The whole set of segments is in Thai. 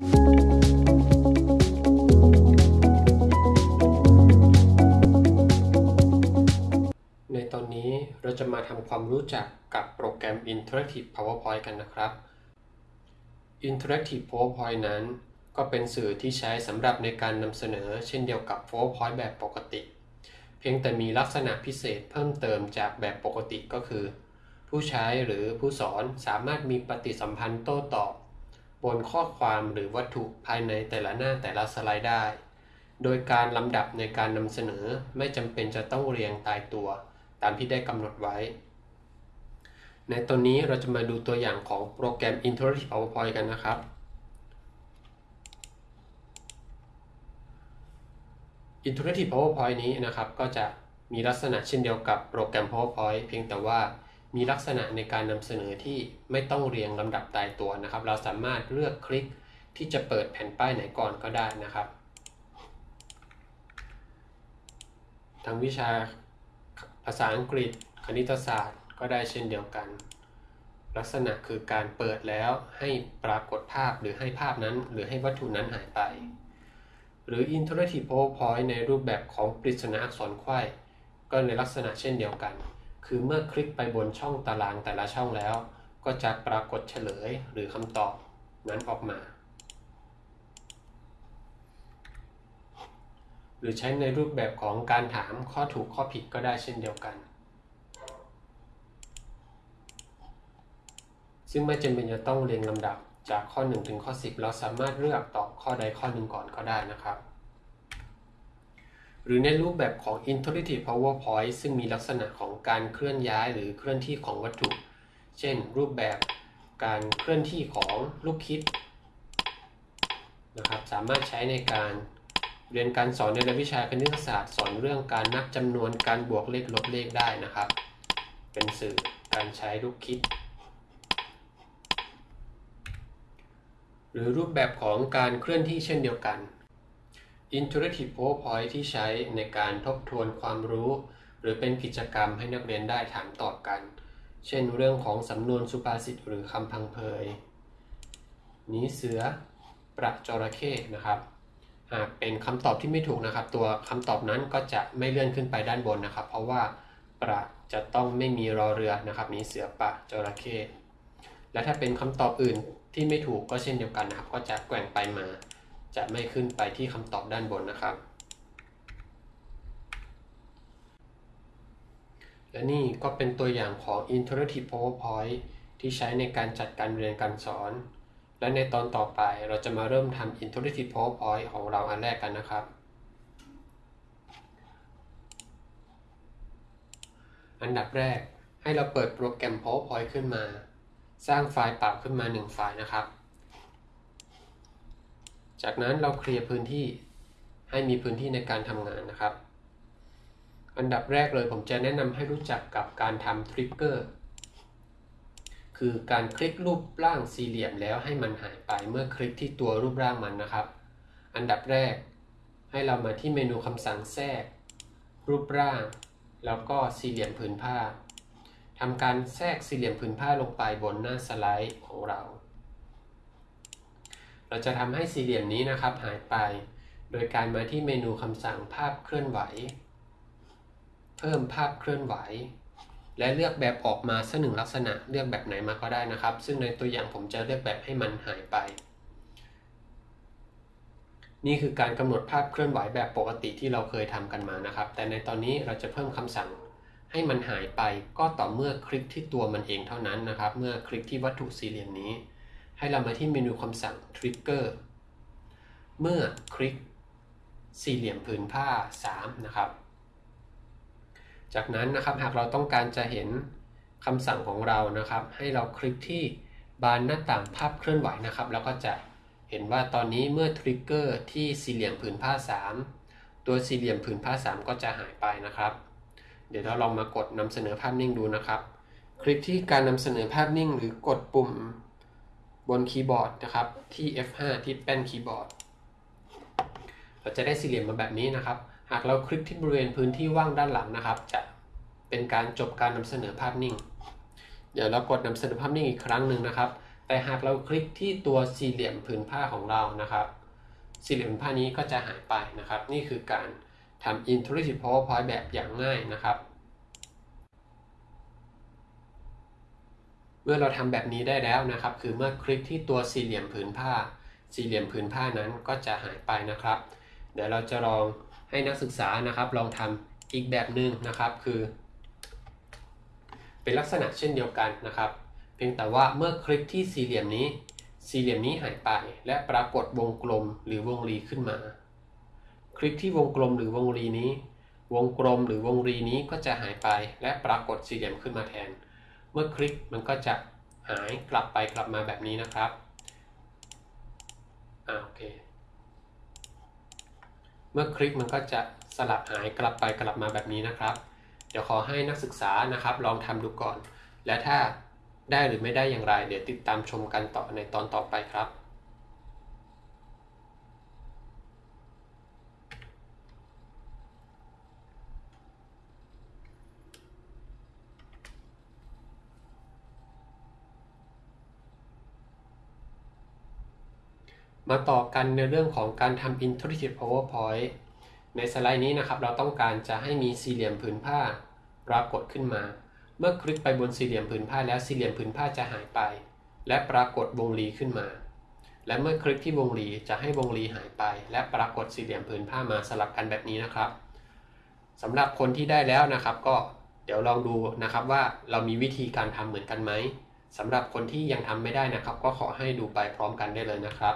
ในตอนนี้เราจะมาทำความรู้จักกับโปรแกรม Interactive PowerPoint กันนะครับ Interactive PowerPoint นั้น ก็เป็นสื่อที่ใช้สำหรับในการนำเสนอเช่นเดียวกับ PowerPoint แบบปกติ เพียงแต่มีลักษณะพิเศษเพิ่มเติมจากแบบปกติก็คือ ผู้ใช้หรือผู้สอนสามารถมีปฏิสัมพันธ์โต้ตอบ บนข้อความหรือวัตถุภายในแต่ละหน้าแต่ละสไลด์ได้ โดยการลำดับในการนำเสนอไม่จำเป็นจะต้องเรียงตายตัว ตามที่ได้กำหนดไว้ ในตอนนี้เราจะมาดูตัวอย่างของโปรแกรม Interactive PowerPoint กันนะครับ Interactive PowerPoint นี้นะครับก็จะมีลักษณะเช่นเดียวกับโปรแกรม PowerPoint เพียงแต่ว่า มีลักษณะในการนำเสนอที่ไม่ต้องเรียงลำดับตายตัวนะครับ เราสามารถเลือกคลิกที่จะเปิดแผ่นป้ายไหนก่อนก็ได้นะครับ ทั้งวิชาภาษาอังกฤษ คณิตศาสตร์ก็ได้เช่นเดียวกัน ลักษณะคือการเปิดแล้วให้ปรากฏภาพหรือให้ภาพนั้น หรือให้วัตถุนั้นหายไป หรือ Interactive PowerPoint ในรูปแบบของปริศนาอักษรไขว้ ก็ในลักษณะเช่นเดียวกัน คือเมื่อคลิกไปบนช่องตารางแต่ละช่องแล้ว ก็จะปรากฏเฉลยหรือคำตอบนั้นออกมา หรือใช้ในรูปแบบของการถามข้อถูกข้อผิดก็ได้เช่นเดียวกัน ซึ่งไม่จำเป็นจะต้องเรียงลำดับจากข้อ 1 ถึงข้อ 10 เราสามารถเลือกตอบข้อใดข้อหนึ่งก่อนก็ได้นะครับ หรือในรูปแบบของ Interactive PowerPoint ซึ่งมีลักษณะของการเคลื่อนย้ายหรือเคลื่อนที่ของวัตถุ เช่น รูปแบบการเคลื่อนที่ของลูกคิดนะครับสามารถใช้ในการเรียนการสอนในรายวิชาคณิตศาสตร์ สอนเรื่องการนับจำนวนการบวกเลขลบเลขได้นะครับ เป็นสื่อการใช้ลูกคิด หรือรูปแบบของการเคลื่อนที่เช่นเดียวกัน Interactive PowerPoint ที่ใช้ในการทบทวนความรู้ หรือเป็นกิจกรรมให้นักเรียนได้ถามตอบกัน เช่นเรื่องของสำนวนสุภาษิตหรือคำพังเพยหนีเสือประจระเข้นะครับหากเป็นคำตอบที่ไม่ถูกนะครับ ตัวคำตอบนั้นก็จะไม่เลื่อนขึ้นไปด้านบนนะครับ เพราะว่าประจะต้องไม่มีรอเรือนะครับนี้เสือปะจระเข้และถ้าเป็นคำตอบอื่นที่ไม่ถูกก็เช่นเดียวกันนะครับ ก็จะแกว่งไปมา จะไม่ขึ้นไปที่คำตอบด้านบนนะครับ และนี่ก็เป็นตัวอย่างของ Interactive PowerPoint ที่ใช้ในการจัดการเรียนการสอน และในตอนต่อไปเราจะมาเริ่มทำ Interactive PowerPoint ของเราอันแรกกันนะครับ อันดับแรกให้เราเปิดโปรแกรม PowerPoint ขึ้นมา สร้างไฟล์เปล่าขึ้นมา 1 ไฟล์นะครับ จากนั้นเราเคลียร์พื้นที่ให้มีพื้นที่ในการทำงานนะครับ อันดับแรกเลยผมจะแนะนำให้รู้จักกับการทำทริกเกอร์คือการคลิกรูปร่างสี่เหลี่ยมแล้วให้มันหายไปเมื่อคลิกที่ตัวรูปร่างมันนะครับ อันดับแรก ให้เรามาที่เมนูคำสั่งแทรก รูปร่าง แล้วก็สี่เหลี่ยมผืนผ้าทำการแทรกสี่เหลี่ยมผืนผ้าลงไปบนหน้าสไลด์ของเรา เราจะทำให้สี่เหลี่ยมนี้นะครับหายไป โดยการมาที่เมนูคำสั่งภาพเคลื่อนไหว เพิ่มภาพเคลื่อนไหว และเลือกแบบออกมาสักหนึ่งลักษณะเลือกแบบไหนมาก็ได้นะครับ ซึ่งในตัวอย่างผมจะเลือกแบบให้มันหายไป นี่คือการกำหนดภาพเคลื่อนไหวแบบปกติที่เราเคยทำกันมานะครับ แต่ในตอนนี้เราจะเพิ่มคำสั่งให้มันหายไปก็ต่อเมื่อคลิกที่ตัวมันเองเท่านั้นนะครับ เมื่อคลิกที่วัตถุสี่เหลี่ยมนี้ ให้เรามาที่เมนูคำสั่ง Trigger เมื่อคลิกสี่เหลี่ยมผืนผ้า 3 นะครับ จากนั้นนะครับหากเราต้องการจะเห็นคำสั่งของเรานะครับ ให้เราคลิกที่บานหน้าต่างภาพเคลื่อนไหวนะครับ แล้วก็จะเห็นว่าตอนนี้เมื่อ trigger ที่สี่เหลี่ยมผืนผ้า 3 ตัวสี่เหลี่ยมผืนผ้า 3 ก็จะหายไปนะครับ เดี๋ยวเราลองมากดนำเสนอภาพนิ่งดูนะครับ คลิกที่การนำเสนอภาพนิ่ง หรือกดปุ่ม บนคีย์บอร์ดนะครับที่ F5 ที่แป้นคีย์บอร์ด เราจะได้สี่เหลี่ยมมาแบบนี้นะครับ หากเราคลิกที่บริเวณพื้นที่ว่างด้านหลังนะครับ จะเป็นการจบการนำเสนอภาพนิ่ง เดี๋ยวเรากดนำเสนอภาพนิ่งอีกครั้งหนึ่งนะครับ แต่หากเราคลิกที่ตัวสี่เหลี่ยมผืนผ้าของเรานะครับ สี่เหลี่ยมผ้านี้ก็จะหายไปนะครับ นี่คือการทำ Intuitive PowerPoint แบบอย่างง่ายนะครับ มื่อเราทำแบบนี้ได้แล้วนะครับ คือเมื่อคลิกที่ตัวสี่เหลี่ยมผืนผ้า สี่เหลี่ยมผืนผ้านั้นก็จะหายไปนะครับ เดี๋ยวเราจะลองให้นักศึกษานะครับ ลองทำอีกแบบหนึ่งนะครับ คือ เป็นลักษณะเช่นเดียวกันนะครับ เพียงแต่ว่าเมื่อคลิกที่สี่เหลี่ยมนี้ สี่เหลี่ยมนี้หายไป และปรากฏวงกลมหรือวงรีขึ้นมา คลิกที่วงกลมหรือวงรีนี้ วงกลมหรือวงรีนี้ก็จะหายไป และปรากฏสี่เหลี่ยมขึ้นมาแทน มื่อคลิกมันก็จะหายกลับไปกลับมาแบบนี้นะครับอ่าโอเค เมื่อคลิกมันก็จะสลับหายกลับไปกลับมาแบบนี้นะครับ เดี๋ยวขอให้นักศึกษานะครับ ลองทำดูก่อน และถ้าได้หรือไม่ได้อย่างไร เดี๋ยวติดตามชมกันต่อในตอนต่อไปครับ มาต่อกันในเรื่องของการทำ Intuitive PowerPoint ในสไลด์นี้นะครับ เราต้องการจะให้มีสี่เหลี่ยมผืนผ้าปรากฏขึ้นมา เมื่อคลิกไปบนสี่เหลี่ยมผืนผ้าแล้วสี่เหลี่ยมผืนผ้าจะหายไป และปรากฏวงรีขึ้นมา และเมื่อคลิกที่วงรีจะให้วงรีหายไป และปรากฏสี่เหลี่ยมผืนผ้ามาสลับกันแบบนี้นะครับสำหรับคนที่ได้แล้วนะครับ ก็เดี๋ยวลองดูนะครับว่าเรามีวิธีการทำเหมือนกันไหมสำหรับคนที่ยังทำไม่ได้นะครับ ก็ขอให้ดูไปพร้อมกันได้เลยนะครับ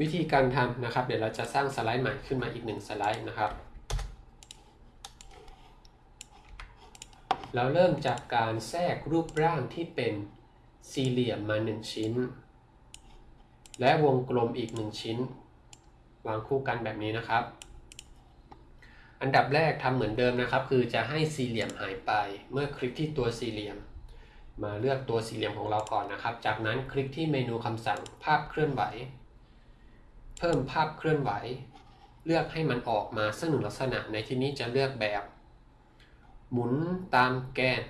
วิธีการทำนะครับ เดี๋ยวเราจะสร้างสไลด์ใหม่ขึ้นมาอีกหนึ่งสไลด์นะครับ เราเริ่มจากการแทรกรูปร่างที่เป็นสี่เหลี่ยมมา 1 ชิ้น และวงกลมอีก 1 ชิ้น วางคู่กันแบบนี้นะครับ อันดับแรกทำเหมือนเดิมนะครับ คือจะให้สี่เหลี่ยมหายไป เมื่อคลิกที่ตัวสี่เหลี่ยม มาเลือกตัวสี่เหลี่ยมของเราก่อนนะครับ จากนั้นคลิกที่เมนูคำสั่งภาพเคลื่อนไหว เพิ่มภาพเคลื่อนไหว เลือกให้มันออกมาซึ่งหนึ่งลักษณะในที่นี้จะเลือกแบบ หมุนตามแกน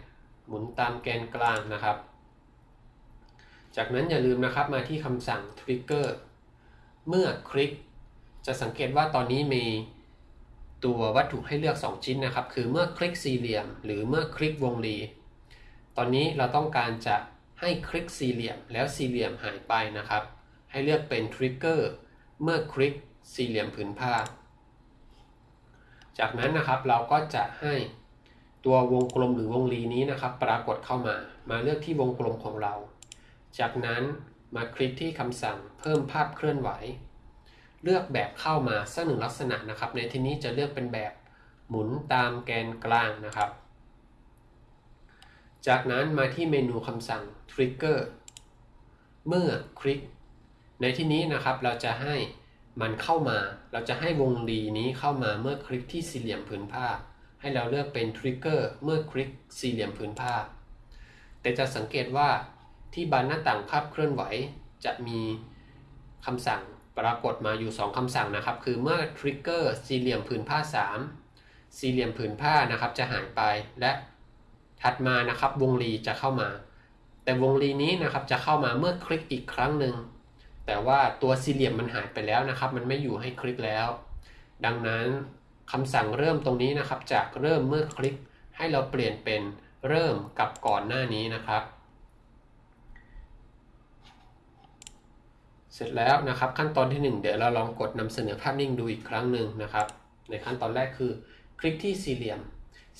หมุนตามแกนกลางนะครับ จากนั้นอย่าลืมนะครับมาที่คำสั่ง trigger เมื่อคลิก จะสังเกตว่าตอนนี้มีตัววัตถุให้เลือก 2 ชิ้นนะครับ คือเมื่อคลิกสี่เหลี่ยม หรือเมื่อคลิกวงรี ตอนนี้เราต้องการจะให้คลิกสี่เหลี่ยม แล้วสี่เหลี่ยมหายไปนะครับ ให้เลือกเป็น trigger เเมื่อคลิกสี่เหลี่ยมผืนผ้า จากนั้นนะครับเราก็จะให้ตัววงกลมหรือวงรีนี้นะครับ ปรากฏเข้ามา มาเลือกที่วงกลมของเรา จากนั้นมาคลิกที่คำสั่งเพิ่มภาพเคลื่อนไหว เลือกแบบเข้ามาสักหนึ่งลักษณะนะครับ ในที่นี้จะเลือกเป็นแบบหมุนตามแกนกลางนะครับ จากนั้นมาที่เมนูคำสั่ง trigger เมื่อคลิก ในที่นี้นะครับเราจะให้มันเข้ามา เราจะให้วงรีนี้เข้ามาเมื่อคลิกที่สี่เหลี่ยมผืนผ้า ให้เราเลือกเป็น trigger เมื่อคลิกสี่เหลี่ยมผืนผ้า แต่จะสังเกตว่าที่บานหน้าต่างภาพเคลื่อนไหวจะมีคำสั่งปรากฏมาอยู่ 2คำสั่งนะครับ คือเมื่อ trigger สี่เหลี่ยมผืนผ้า 3 สี่เหลี่ยมผืนผ้านะครับจะหายไปและถัดมานะครับวงรีจะเข้ามา แต่วงรีนี้นะครับจะเข้ามาเมื่อคลิกอีกครั้งหนึ่ง แต่ว่าตัวสี่เหลี่ยมมันหายไปแล้วนะครับ มันไม่อยู่ให้คลิกแล้ว ดังนั้นคำสั่งเริ่มตรงนี้นะครับ จากเริ่มเมื่อคลิกให้เราเปลี่ยนเป็นเริ่มกับก่อนหน้านี้นะครับ เสร็จแล้วนะครับขั้นตอนที่ 1 เดี๋ยวเราลองกดนำเสนอภาพนิ่งดูอีกครั้งหนึ่งนะครับ ในขั้นตอนแรกคือ คลิกที่สี่เหลี่ยม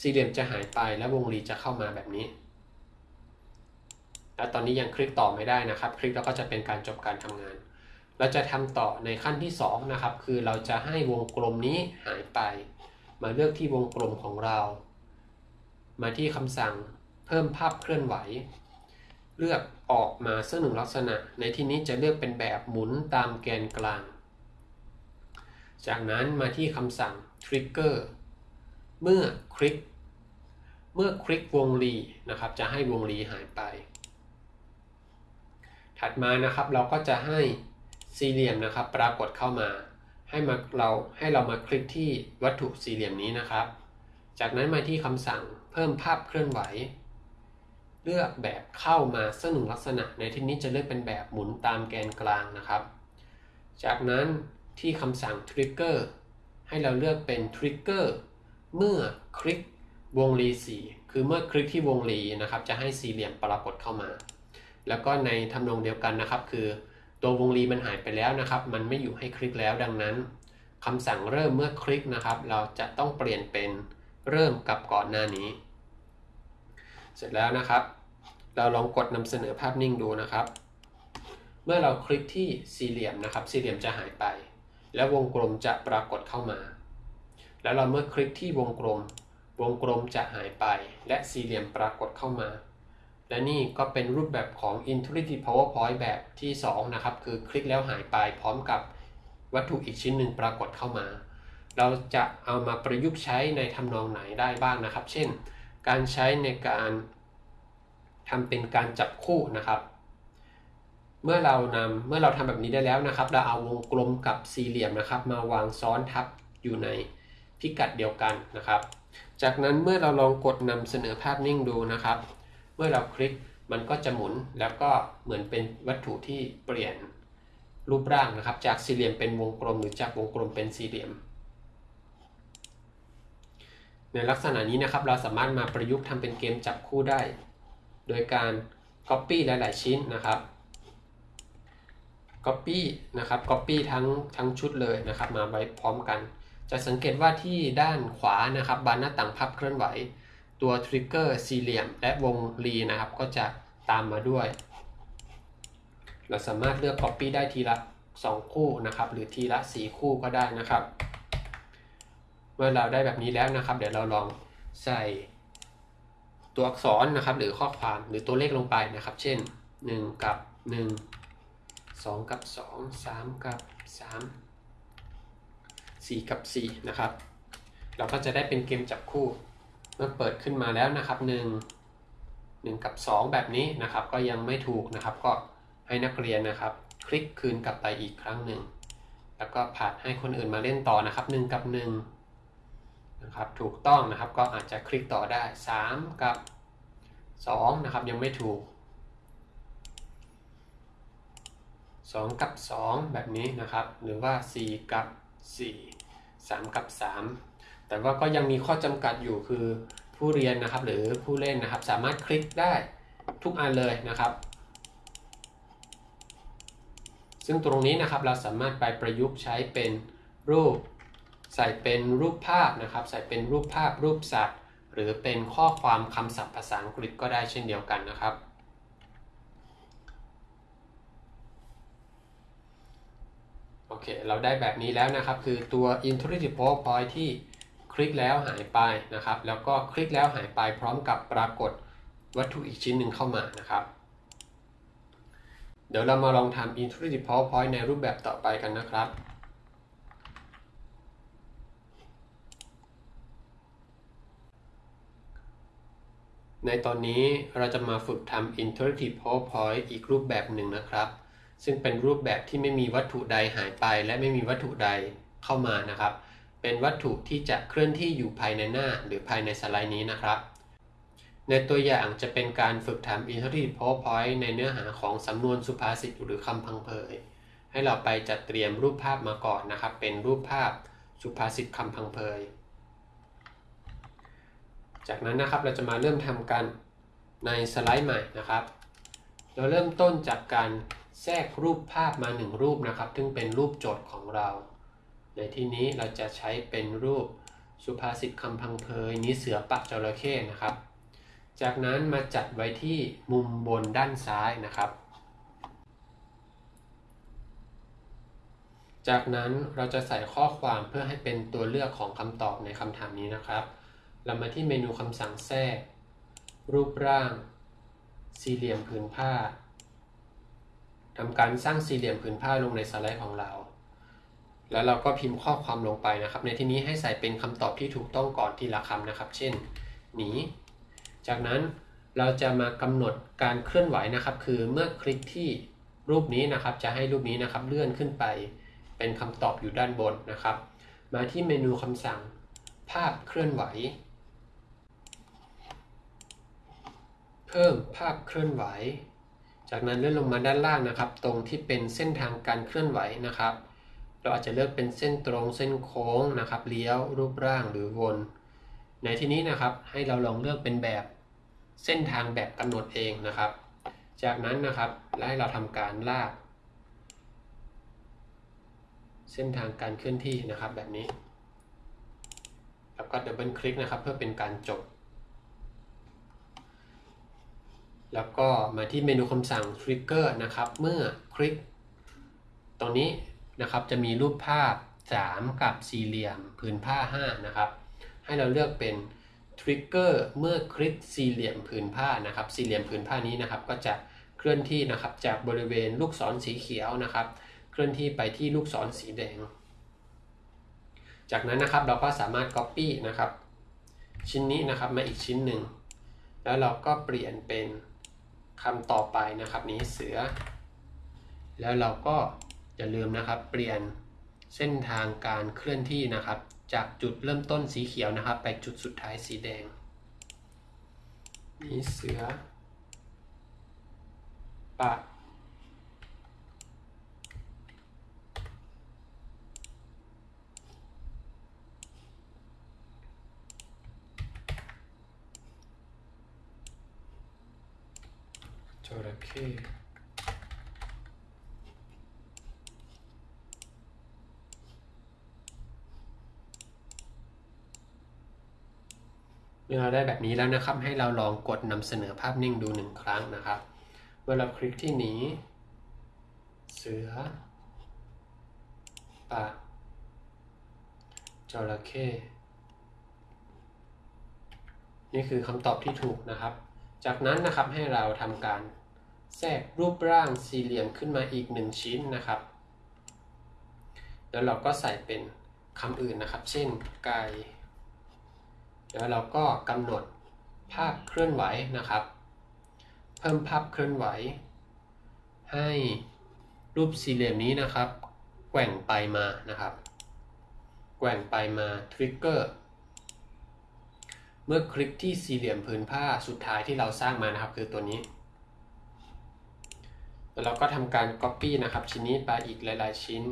สี่เหลี่ยมจะหายไปและวงรีจะเข้ามาแบบนี้ แล้วตอนนี้ยังคลิกต่อไม่ได้นะครับ คลิกแล้วก็จะเป็นการจบการทำงาน เราจะทำต่อในขั้นที่2นะครับ คือเราจะให้วงกลมนี้หายไป มาเลือกที่วงกลมของเรา มาที่คำสั่งเพิ่มภาพเคลื่อนไหว เลือกออกมาซึ่งหนึ่งลักษณะ ในที่นี้จะเลือกเป็นแบบหมุนตามแกนกลาง จากนั้นมาที่คำสั่ง trigger เมื่อคลิก เมื่อคลิกวงรีนะครับ จะให้วงรีหายไป ถัดมานะครับเราก็จะให้สี่เหลี่ยมนะครับ ปรากฏเข้ามาให้มาเราให้เรามาคลิกที่วัตถุสี่เหลี่ยมนี้นะครับ จากนั้นมาที่คำสั่งเพิ่มภาพเคลื่อนไหว เลือกแบบเข้ามาซึ่งหนึ่งลักษณะในที่นี้จะเลือกเป็นแบบหมุนตามแกนกลางนะครับ จากนั้นที่คำสั่ง trigger ให้เราเลือกเป็น trigger เมื่อคลิกวงรีสีคือเมื่อคลิกที่วงรีนะครับ จะให้สี่เหลี่ยมปรากฏเข้ามา แล้วก็ในทำนองเดียวกันนะครับ คือตัววงรีมันหายไปแล้วนะครับ มันไม่อยู่ให้คลิกแล้วดังนั้นคำสั่งเริ่มเมื่อคลิกนะครับ เราจะต้องเปลี่ยนเป็นเริ่มกับก่อนหน้านี้ เสร็จแล้วนะครับ เราลองกดนำเสนอภาพนิ่งดูนะครับ เมื่อเราคลิกที่สี่เหลี่ยมนะครับ สี่เหลี่ยมจะหายไป แล้ววงกลมจะปรากฏเข้ามา แล้วเราเมื่อคลิกที่วงกลม วงกลมจะหายไป และสี่เหลี่ยมปรากฏเข้ามา และนี่ก็เป็นรูปแบบของ Intuitive PowerPoint แบบที่ 2 นะครับ คือคลิกแล้วหายไปพร้อมกับวัตถุอีกชิ้นหนึ่งปรากฏเข้ามา เราจะเอามาประยุกต์ใช้ในทำนองไหนได้บ้างนะครับ เช่น การใช้ในการทำเป็นการจับคู่นะครับ เมื่อเรานำเมื่อเราทำแบบนี้ได้แล้วนะครับ เราเอาวงกลมกับสี่เหลี่ยมนะครับ มาวางซ้อนทับอยู่ในพิกัดเดียวกันนะครับ จากนั้นเมื่อเราลองกดนำเสนอภาพนิ่งดูนะครับ เมื่อเราคลิกมันก็จะหมุนแล้วก็เหมือนเป็นวัตถุที่เปลี่ยนรูปร่างนะครับ จากสี่เหลี่ยมเป็นวงกลมหรือจากวงกลมเป็นสี่เหลี่ยม ในลักษณะนี้นะครับเราสามารถมาประยุกต์ทำเป็นเกมจับคู่ได้ โดยการ Copy หลาย ๆ ชิ้นนะครับ Copy นะครับ Copy ทั้งทั้งชุดเลยนะครับ มาไว้พร้อมกัน จะสังเกตว่าที่ด้านขวานะครับบานหน้าต่างพับเคลื่อนไหว ตัวทริกเกอร์สี่เหลี่ยม และวงรีนะครับ ก็จะตามมาด้วย เราสามารถเลือก Copy ได้ทีละ 2 คู่นะครับ หรือทีละ 4 คู่ก็ได้นะครับ เมื่อเราได้แบบนี้แล้วนะครับ เดี๋ยวเราลองใส่ตัวอักษรนะครับ หรือข้อความหรือตัวเลขลงไปนะครับ เช่น 1 กับ 1 2 กับ 2 3 กับ 3 4 กับ 4 นะครับ เราก็จะได้เป็นเกมจับคู่ เมื่อเปิดขึ้นมาแล้วนะครับ 1 1 กับ 2 แบบนี้นะครับ ก็ยังไม่ถูกนะครับ ก็ให้นักเรียนนะครับ คลิกคืนกลับไปอีกครั้งหนึ่ง แล้วก็ผัดให้คนอื่นมาเล่นต่อนะครับ 1 กับ 1 นะครับ ถูกต้องนะครับก็อาจจะคลิกต่อได้ 3 กับ 2 นะครับ ยังไม่ถูก 2 กับ 2 แบบนี้นะครับ หรือว่า 4 กับ 4 3 กับ 3 แต่ว่าก็ยังมีข้อจำกัดอยู่คือผู้เรียนนะครับ หรือผู้เล่นนะครับ สามารถคลิกได้ทุกอันเลยนะครับ ซึ่งตรงนี้นะครับเราสามารถไปประยุกต์ใช้เป็นรูป ใส่เป็นรูปภาพนะครับ ใส่เป็นรูปภาพรูปสัตว์ หรือเป็นข้อความคำศัพท์ภาษาอังกฤษก็ได้เช่นเดียวกันนะครับโอเค เราได้แบบนี้แล้วนะครับ คือตัว Intuitive PowerPoint ที่ ลิกแล้วหายไปนะครับ แล้วก็คลิกแล้วหายไปพร้อมกับปรากฏวัตถุอีกชิ้นหนึ่งเข้ามานะครับ เดี๋ยวเรามาลองทำ Intuitive PowerPoint ในรูปแบบต่อไปกันนะครับในตอนนี้เราจะมาฝึกทำ Interactive PowerPoint อีกรูปแบบหนึ่งนะครับ ซึ่งเป็นรูปแบบที่ไม่มีวัตถุใดหายไป และไม่มีวัตถุใดเข้ามานะครับ เป็นวัตถุที่จะเคลื่อนที่อยู่ภายในหน้าหรือภายในสไลด์นี้นะครับ ในตัวอย่างจะเป็นการฝึกทำ Interactive PowerPoint ในเนื้อหาของสำนวนสุภาษิตหรือคำพังเพย ให้เราไปจัดเตรียมรูปภาพมาก่อนนะครับ เป็นรูปภาพสุภาษิตคำพังเพย จากนั้นนะครับเราจะมาเริ่มทำกันในสไลด์ใหม่นะครับ เราเริ่มต้นจากการแทรกรูปภาพมาหนึ่งรูปนะครับ ซึ่งเป็นรูปโจทย์ของเรา ในที่นี้เราจะใช้เป็นรูปสุภาษิตคำพังเพยนี้เสือปักจระเข้นะครับ จากนั้นมาจัดไว้ที่มุมบนด้านซ้ายนะครับ จากนั้นเราจะใส่ข้อความเพื่อให้เป็นตัวเลือกของคำตอบในคำถามนี้นะครับ เรามาที่เมนูคำสั่งแทรก รูปร่าง สี่เหลี่ยมผืนผ้าทำการสร้างสี่เหลี่ยมผืนผ้าลงในสไลด์ของเรา แล้วเราก็พิมพ์ข้อความลงไปนะครับ ในที่นี้ให้ใส่เป็นคำตอบที่ถูกต้องก่อนทีละคำนะครับ เช่น หนี จากนั้นเราจะมากำหนดการเคลื่อนไหวนะครับ คือเมื่อคลิกที่รูปนี้นะครับ จะให้รูปนี้นะครับเลื่อนขึ้นไป เป็นคำตอบอยู่ด้านบนนะครับ มาที่เมนูคำสั่งภาพเคลื่อนไหว เพิ่มภาพเคลื่อนไหว จากนั้นเลื่อนลงมาด้านล่างนะครับ ตรงที่เป็นเส้นทางการเคลื่อนไหวนะครับ เราอาจจะเลือกเป็นเส้นตรงเส้นโค้งนะครับเลี้ยวรูปร่างหรือวน ในที่นี้นะครับให้เราลองเลือกเป็นแบบเส้นทางแบบกำหนดเองนะครับ จากนั้นนะครับและให้เราทำการลาก เส้นทางการเคลื่อนที่นะครับแบบนี้ แล้วก็ดับเบิลคลิกนะครับเพื่อเป็นการจบ แล้วก็มาที่เมนูคำสั่ง Trigger นะครับ เมื่อคลิกตรงนี้ นะครับ จะมีรูปภาพ 3 กับสี่เหลี่ยมผืนผ้า 5 นะครับ ให้เราเลือกเป็น Trigger เมื่อคลิกสี่เหลี่ยมผืนผ้านะครับ สี่เหลี่ยมผืนผ้านี้นะครับ ก็จะเคลื่อนที่นะครับจากบริเวณลูกศรสีเขียวนะครับ เคลื่อนที่ไปที่ลูกศรสีแดง จากนั้นนะครับเราก็สามารถ Copy นะครับ ชิ้นนี้นะครับมาอีกชิ้นหนึ่งแล้วเราก็เปลี่ยนเป็นคำต่อไปนะครับนี้เสือ แล้วเราก็ อย่าลืมนะครับ เปลี่ยนเส้นทางการเคลื่อนที่นะครับ จากจุดเริ่มต้นสีเขียวนะครับ ไปจุดสุดท้ายสีแดงนี้เสือปะจระเข้ เมื่อเราได้แบบนี้แล้วนะครับ ให้เราลองกดนำเสนอภาพนิ่งดูหนึ่งครั้งนะครับ เมื่อเราคลิกที่หนีเสือปะจระเข้นี่คือคำตอบที่ถูกนะครับ จากนั้นนะครับให้เราทำการแทรกรูปร่างสี่เหลี่ยมขึ้นมาอีกหนึ่งชิ้นนะครับ แล้วเราก็ใส่เป็นคำอื่นนะครับ เช่นไก่ แล้วเราก็กำหนดภาพเคลื่อนไหวนะครับ เพิ่มภาพเคลื่อนไหว ให้รูปสี่เหลี่ยมนี้นะครับแกว่งไปมานะครับ แกว่งไปมาทริกเกอร์เมื่อคลิกที่สี่เหลี่ยมผืนผ้าสุดท้ายที่เราสร้างมานะครับ คือตัวนี้แล้วเราก็ทำการ Copy นะครับ ชิ้นนี้ไปอีกหลาย ๆ ชิ้น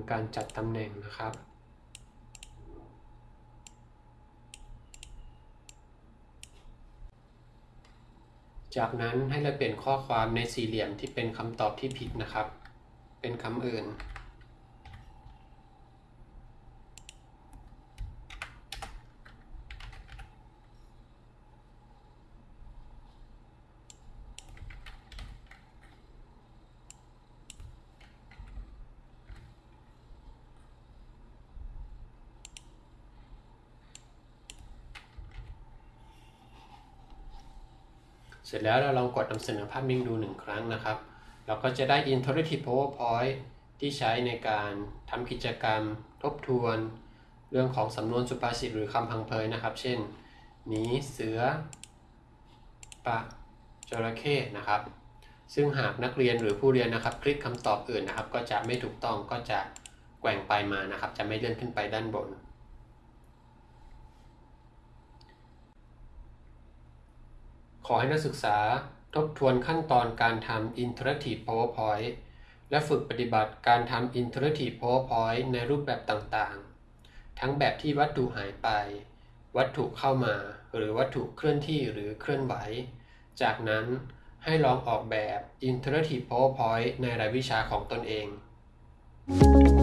ำการจัดตำแหน่งนะครับ จากนั้นให้เราเปลี่ยนข้อความในสี่เหลี่ยมที่เป็นคำตอบที่ผิดนะครับ เป็นคำอื่น เสร็จแล้วเราลองกดนำเสนอภาพนิ่งดูหนึ่งครั้งนะครับ เราก็จะได้ Interactive PowerPoint ที่ใช้ในการทำกิจกรรม ทบทวน เรื่องของสำนวนสุภาษิตหรือคำพังเพยนะครับ เช่น หนีเสือปะจระเข้นะครับ ซึ่งหากนักเรียนหรือผู้เรียนนะครับ คลิกคำตอบอื่นนะครับ ก็จะไม่ถูกต้องก็จะแกว่งไปมานะครับ จะไม่เลื่อนขึ้นไปด้านบน ขอให้นักศึกษาทบทวนขั้นตอนการทำ Interactive PowerPoint และฝึกปฏิบัติการทำ Interactive PowerPoint ในรูปแบบต่างๆ ทั้งแบบที่วัตถุหายไป วัตถุเข้ามา หรือวัตถุเคลื่อนที่หรือเคลื่อนไหว จากนั้นให้ลองออกแบบ Interactive PowerPoint ในรายวิชาของตนเอง Thank